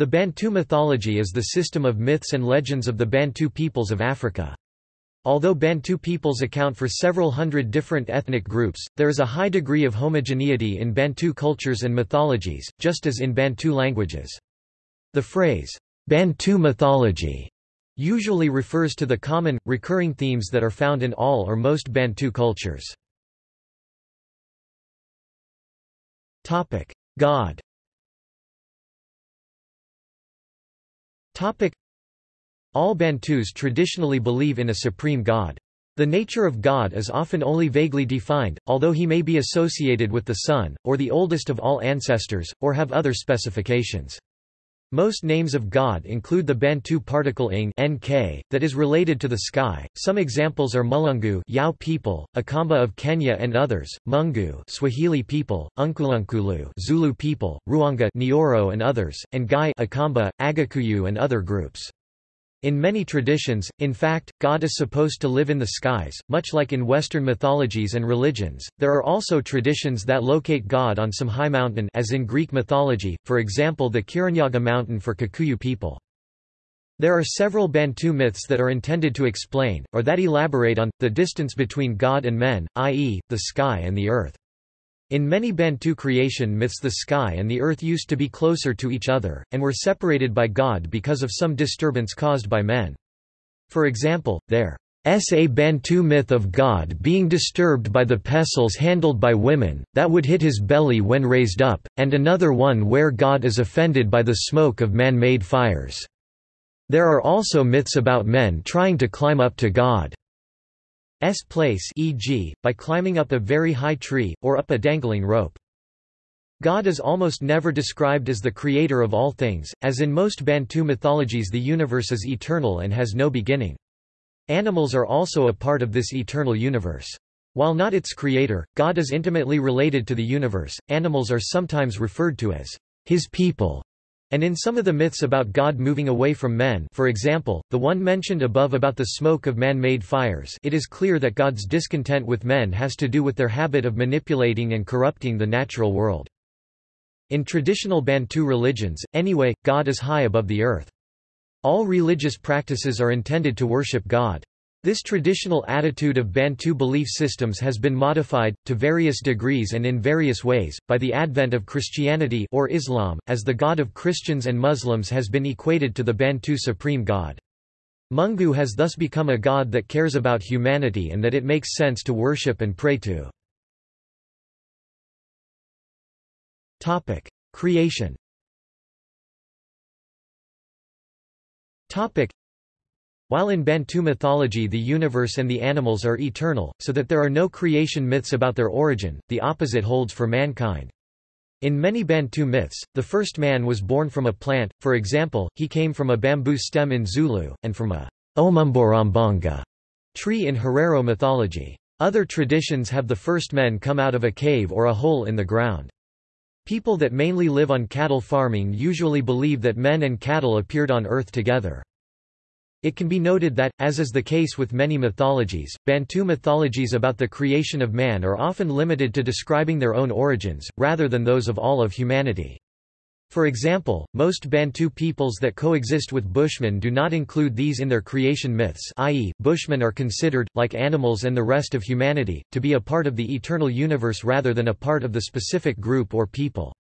The Bantu mythology is the system of myths and legends of the Bantu peoples of Africa. Although Bantu peoples account for several hundred different ethnic groups, there is a high degree of homogeneity in Bantu cultures and mythologies, just as in Bantu languages. The phrase, Bantu mythology, usually refers to the common, recurring themes that are found in all or most Bantu cultures. God All Bantus traditionally believe in a supreme god. The nature of God is often only vaguely defined, although he may be associated with the sun, or the oldest of all ancestors, or have other specifications. Most names of God include the Bantu particle ing nk, that is related to the sky. Some examples are Mulungu Yao people, Akamba of Kenya and others, Mungu Swahili people, Unkulunkulu Zulu people, Ruanga Nyoro and others, and Gai Akamba, Agikuyu and other groups. In many traditions, in fact, God is supposed to live in the skies, much like in Western mythologies and religions. There are also traditions that locate God on some high mountain as in Greek mythology, for example the Kirinyaga mountain for Kikuyu people. There are several Bantu myths that are intended to explain, or that elaborate on, the distance between God and men, i.e., the sky and the earth. In many Bantu creation myths the sky and the earth used to be closer to each other, and were separated by God because of some disturbance caused by men. For example, there is a Bantu myth of God being disturbed by the pestles handled by women, that would hit his belly when raised up, and another one where God is offended by the smoke of man-made fires. There are also myths about men trying to climb up to God. S place e.g., by climbing up a very high tree, or up a dangling rope. God is almost never described as the creator of all things, as in most Bantu mythologies the universe is eternal and has no beginning. Animals are also a part of this eternal universe. While not its creator, God is intimately related to the universe. Animals are sometimes referred to as his people, and in some of the myths about God moving away from men for example, the one mentioned above about the smoke of man-made fires it is clear that God's discontent with men has to do with their habit of manipulating and corrupting the natural world. In traditional Bantu religions, anyway, God is high above the earth. All religious practices are intended to worship God. This traditional attitude of Bantu belief systems has been modified, to various degrees and in various ways, by the advent of Christianity or Islam, as the God of Christians and Muslims has been equated to the Bantu supreme God. Mungu has thus become a god that cares about humanity and that it makes sense to worship and pray to. Creation while in Bantu mythology the universe and the animals are eternal, so that there are no creation myths about their origin, the opposite holds for mankind. In many Bantu myths, the first man was born from a plant, for example, he came from a bamboo stem in Zulu, and from a Omumborombonga tree in Herero mythology. Other traditions have the first men come out of a cave or a hole in the ground. People that mainly live on cattle farming usually believe that men and cattle appeared on earth together. It can be noted that, as is the case with many mythologies, Bantu mythologies about the creation of man are often limited to describing their own origins, rather than those of all of humanity. For example, most Bantu peoples that coexist with Bushmen do not include these in their creation myths i.e., Bushmen are considered, like animals and the rest of humanity, to be a part of the eternal universe rather than a part of the specific group or people.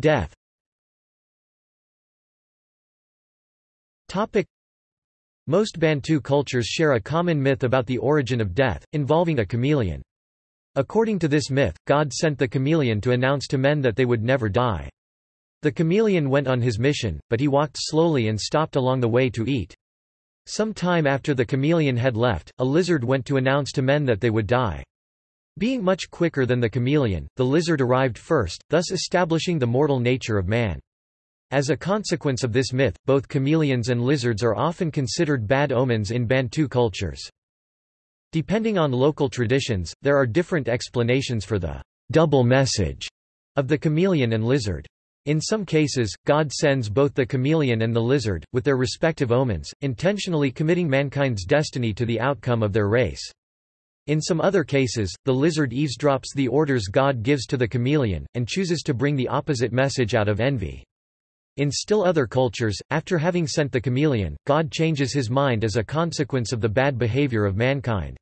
Death Topic. Most Bantu cultures share a common myth about the origin of death, involving a chameleon. According to this myth, God sent the chameleon to announce to men that they would never die. The chameleon went on his mission, but he walked slowly and stopped along the way to eat. Some time after the chameleon had left, a lizard went to announce to men that they would die. Being much quicker than the chameleon, the lizard arrived first, thus establishing the mortal nature of man. As a consequence of this myth, both chameleons and lizards are often considered bad omens in Bantu cultures. Depending on local traditions, there are different explanations for the double message of the chameleon and lizard. In some cases, God sends both the chameleon and the lizard, with their respective omens, intentionally committing mankind's destiny to the outcome of their race. In some other cases, the lizard eavesdrops the orders God gives to the chameleon, and chooses to bring the opposite message out of envy. In still other cultures, after having sent the chameleon, God changes his mind as a consequence of the bad behavior of mankind.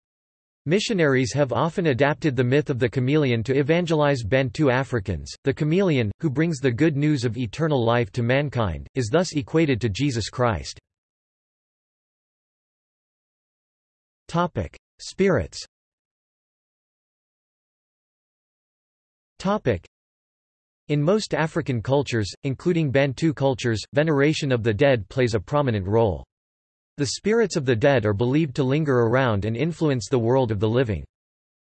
Missionaries have often adapted the myth of the chameleon to evangelize Bantu Africans. The chameleon, who brings the good news of eternal life to mankind, is thus equated to Jesus Christ. Topic: Spirits. Topic: In most African cultures, including Bantu cultures, veneration of the dead plays a prominent role. The spirits of the dead are believed to linger around and influence the world of the living.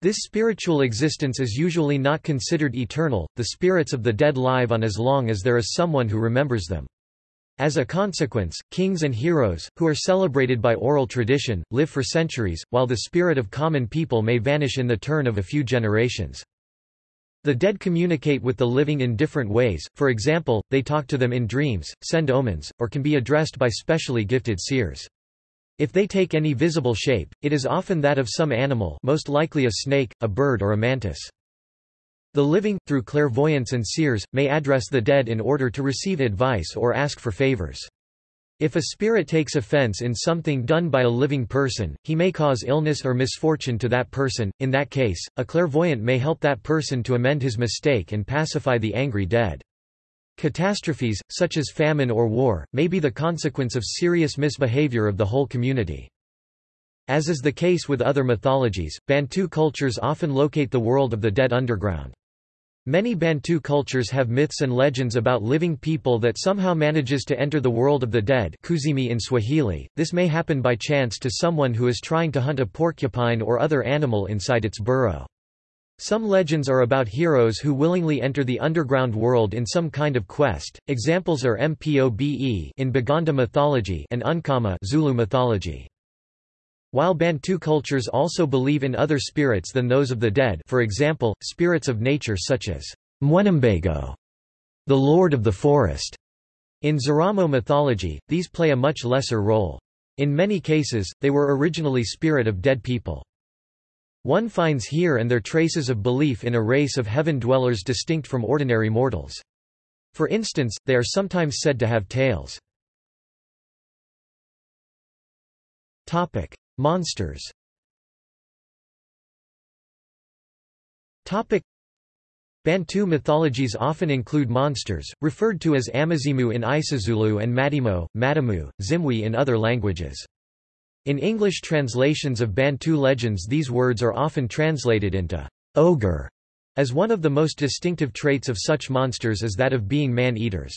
This spiritual existence is usually not considered eternal, the spirits of the dead live on as long as there is someone who remembers them. As a consequence, kings and heroes, who are celebrated by oral tradition, live for centuries, while the spirit of common people may vanish in the turn of a few generations. The dead communicate with the living in different ways, for example, they talk to them in dreams, send omens, or can be addressed by specially gifted seers. If they take any visible shape, it is often that of some animal most likely a snake, a bird or a mantis. The living, through clairvoyance and seers, may address the dead in order to receive advice or ask for favors. If a spirit takes offense in something done by a living person, he may cause illness or misfortune to that person. In that case, a clairvoyant may help that person to amend his mistake and pacify the angry dead. Catastrophes, such as famine or war, may be the consequence of serious misbehavior of the whole community. As is the case with other mythologies, Bantu cultures often locate the world of the dead underground. Many Bantu cultures have myths and legends about living people that somehow manages to enter the world of the dead kuzimu in Swahili. This may happen by chance to someone who is trying to hunt a porcupine or other animal inside its burrow. Some legends are about heroes who willingly enter the underground world in some kind of quest. Examples are Mpobe in Baganda mythology and Unkama Zulu mythology. While Bantu cultures also believe in other spirits than those of the dead for example, spirits of nature such as Mwenembego, the lord of the forest. In Zaramo mythology, these play a much lesser role. In many cases, they were originally spirit of dead people. One finds here and there traces of belief in a race of heaven dwellers distinct from ordinary mortals. For instance, they are sometimes said to have tails. Monsters Bantu mythologies often include monsters, referred to as Amazimu in Isizulu and Madimo, Madamu, Zimwi in other languages. In English translations of Bantu legends these words are often translated into ogre, as one of the most distinctive traits of such monsters is that of being man-eaters.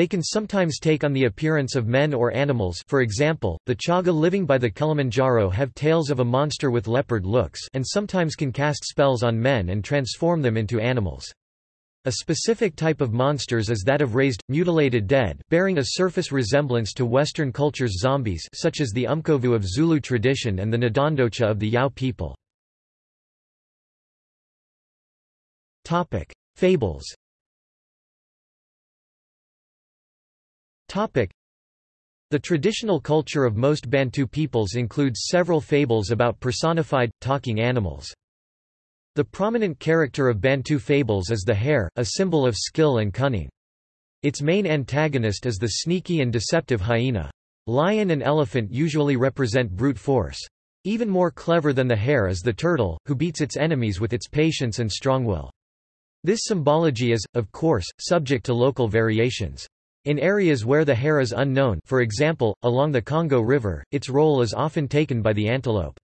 They can sometimes take on the appearance of men or animals for example, the chaga living by the Kilimanjaro have tails of a monster with leopard looks and sometimes can cast spells on men and transform them into animals. A specific type of monsters is that of raised, mutilated dead, bearing a surface resemblance to Western culture's zombies such as the Umkovu of Zulu tradition and the Ndondocha of the Yao people. Fables The traditional culture of most Bantu peoples includes several fables about personified, talking animals. The prominent character of Bantu fables is the hare, a symbol of skill and cunning. Its main antagonist is the sneaky and deceptive hyena. Lion and elephant usually represent brute force. Even more clever than the hare is the turtle, who beats its enemies with its patience and strong will. This symbology is, of course, subject to local variations. In areas where the hare is unknown for example, along the Congo River, its role is often taken by the antelope.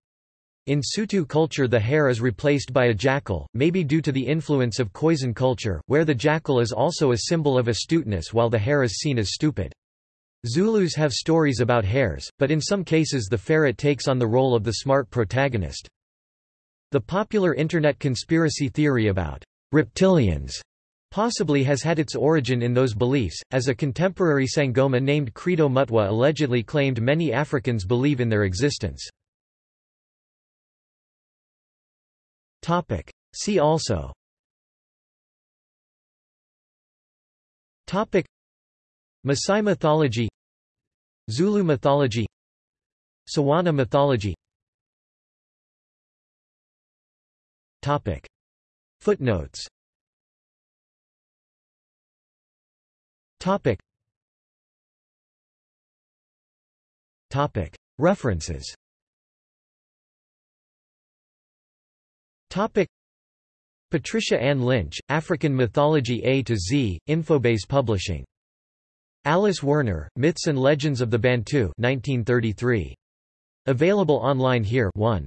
In Sotho culture the hare is replaced by a jackal, maybe due to the influence of Khoisan culture, where the jackal is also a symbol of astuteness while the hare is seen as stupid. Zulus have stories about hares, but in some cases the ferret takes on the role of the smart protagonist. The popular Internet conspiracy theory about reptilians possibly has had its origin in those beliefs, as a contemporary Sangoma named Credo Mutwa allegedly claimed many Africans believe in their existence. See also. Topic. Maasai mythology. Zulu mythology. Tswana mythology. Topic. Footnotes Topic. Topic. References Topic. Patricia Ann Lynch, African Mythology A to Z, Infobase Publishing. Alice Werner, Myths and Legends of the Bantu 1933. Available online here 1.